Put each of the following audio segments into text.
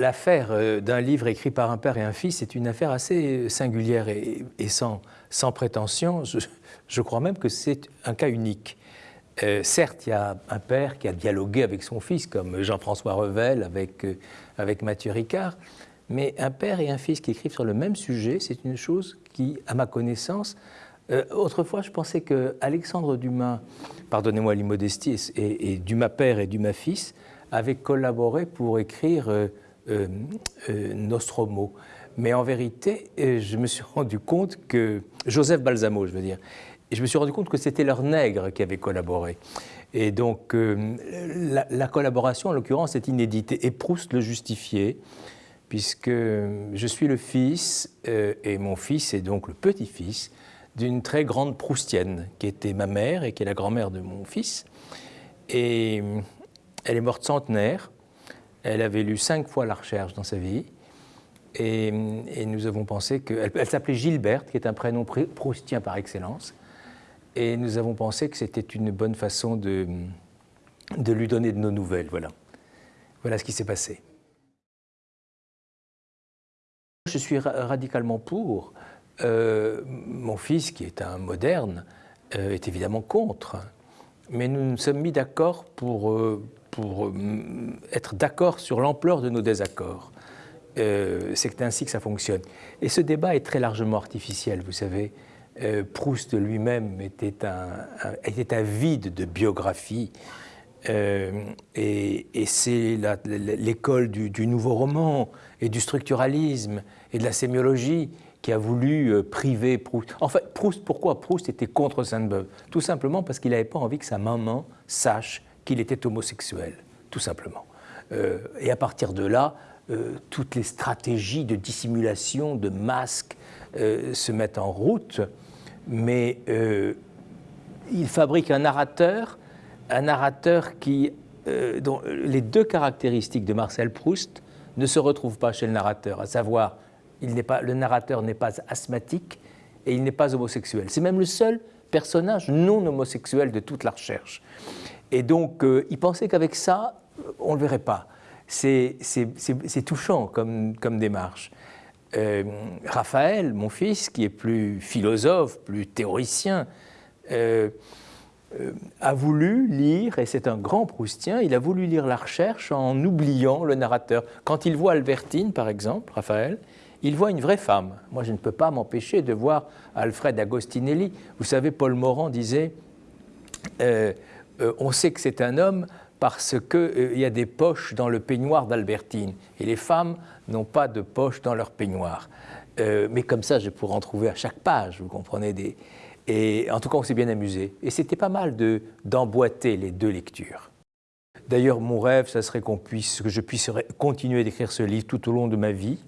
l'affaire euh, d'un livre écrit par un père et un fils est une affaire assez singulière et, sans, sans, prétention. Je, crois même que c'est un cas unique. Euh, certes, il y a un père qui a dialogué avec son fils, comme Jean-François Revel avec, euh, avec Mathieu Ricard, mais un père et un fils qui écrivent sur le même sujet, c'est une chose qui, à ma connaissance, autrefois, je pensais que Alexandre Dumas, pardonnez-moi l'immodestie, et, et Dumas père et Dumas fils avaient collaboré pour écrire Nostromo. Mais en vérité, euh, je me suis rendu compte que, Joseph Balsamo, je veux dire, je me suis rendu compte que c'était leur nègre qui avait collaboré. Et donc, la, collaboration, en l'occurrence, est inédite. Et Proust le justifiait, puisque je suis le fils, et mon fils est donc le petit-fils, d'une très grande Proustienne, qui était ma mère et qui est la grand-mère de mon fils. Et elle est morte centenaire. Elle avait lu cinq fois la recherche dans sa vie. Et, nous avons pensé qu'elle elle, s'appelait Gilberte, qui est un prénom proustien par excellence. Et nous avons pensé que c'était une bonne façon de, de lui donner de nos nouvelles. Voilà, voilà ce qui s'est passé. Je suis radicalement pour. Euh, mon fils, qui est un moderne, euh, est évidemment contre. Mais nous nous sommes mis d'accord pour, euh, pour euh, être d'accord sur l'ampleur de nos désaccords. Euh, c'est ainsi que ça fonctionne. Et ce débat est très largement artificiel, vous savez. Euh, Proust lui-même était, un, était avide de biographie. et, c'est l'école du, nouveau roman et du structuralisme et de la sémiologie qui a voulu priver Proust. En fait, Proust, pourquoi Proust était contre Sainte-Beuve? Tout simplement parce qu'il n'avait pas envie que sa maman sache qu'il était homosexuel, tout simplement. Euh, et à partir de là, euh, toutes les stratégies de dissimulation, de masque euh, se mettent en route, mais il fabrique un narrateur, un narrateur qui, dont les deux caractéristiques de Marcel Proust ne se retrouvent pas chez le narrateur, à savoir, il pas, le narrateur n'est pas asthmatique et il n'est pas homosexuel. C'est même le seul personnage non homosexuel de toute la recherche. Et donc, euh, il pensait qu'avec ça, on ne le verrait pas. C'est touchant comme, démarche. Euh, Raphaël, mon fils, qui est plus philosophe, plus théoricien, euh, a voulu lire, et c'est un grand proustien, il a voulu lire la recherche en oubliant le narrateur. Quand il voit Albertine, par exemple, Raphaël, il voit une vraie femme. Moi, je ne peux pas m'empêcher de voir Alfred Agostinelli. Vous savez, Paul Morand disait euh, on sait que c'est un homme parce qu'il euh, y a des poches dans le peignoir d'Albertine. Et les femmes n'ont pas de poches dans leur peignoir. Euh, mais comme ça, je pourrais en trouver à chaque page, vous comprenez. Et en tout cas, on s'est bien amusé. Et c'était pas mal d'emboîter les deux lectures. D'ailleurs, mon rêve, ça serait que je puisse continuer d'écrire ce livre tout au long de ma vie.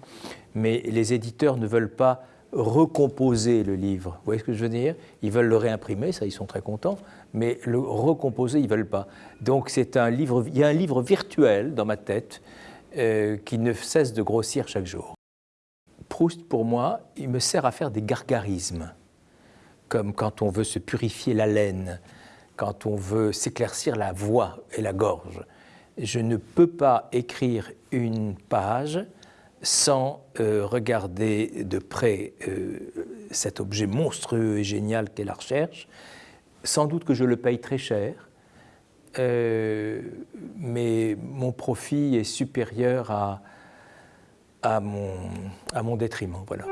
Mais les éditeurs ne veulent pas recomposer le livre. Vous voyez ce que je veux dire? Ils veulent le réimprimer, ça ils sont très contents, mais le recomposer, ils ne veulent pas. Donc c'est un livre, il y a un livre virtuel dans ma tête euh, qui ne cesse de grossir chaque jour. Proust, pour moi, il me sert à faire des gargarismes, comme quand on veut se purifier la laine, quand on veut s'éclaircir la voix et la gorge. Je ne peux pas écrire une page sans euh, regarder de près euh, cet objet monstrueux et génial qu'est la recherche. Sans doute que je le paye très cher, euh, mais mon profit est supérieur à, à, mon, à mon détriment. Voilà.